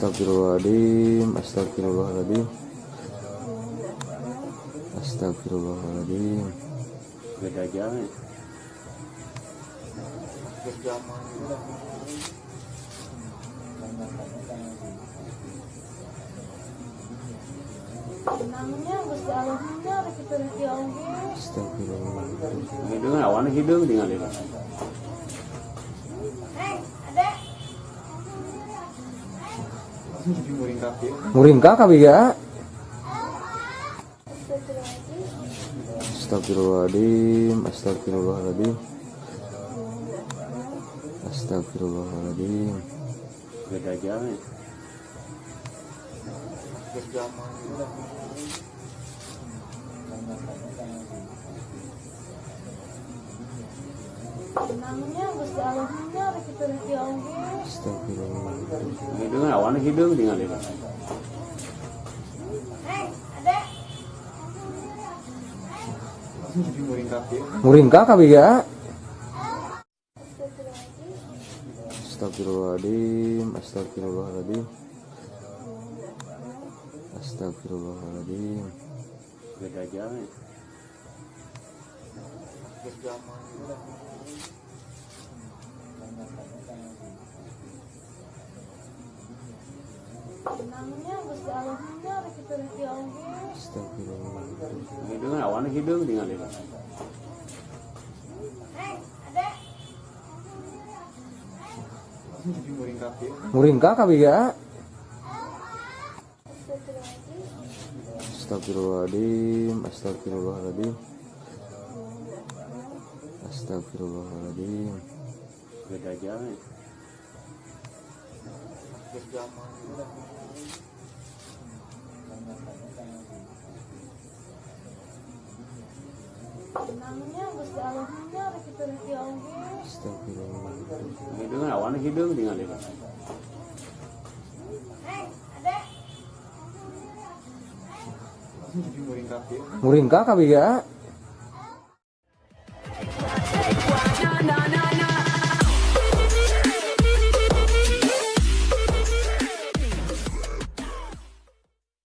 Astagfirullahaladzim Astagfirullahaladzim Astagfirullahaladzim beda jalan. Astagfirullahaladzim hidung awan hidung tinggal itu Muringka kabiga Astagfirullahaladzim. Astagfirullahaladzim Astagfirullahaladzim. Astagfirullahaladzim. Beda jalan Namanya Gusti Allahnya hidung awan hidung tinggal itu Eh, ada. Muringka kabiga Astagfirullahaladzim. Astagfirullahaladzim Astagfirullahaladzim. Astagfirullahaladzim. Beda jalan Namanya Gusti Allahnya kita nanti oge. Astagfirullahaladzim hidung awan hidung tinggal itu ada. Muringka kabiga Astagfirullahaladzim. Astagfirullahaladzim Astagfirullahaladzim Astagfirullahaladzim beda jalan. Astagfirullahaladzim hidung awan hidung tinggal. Muringka kabiga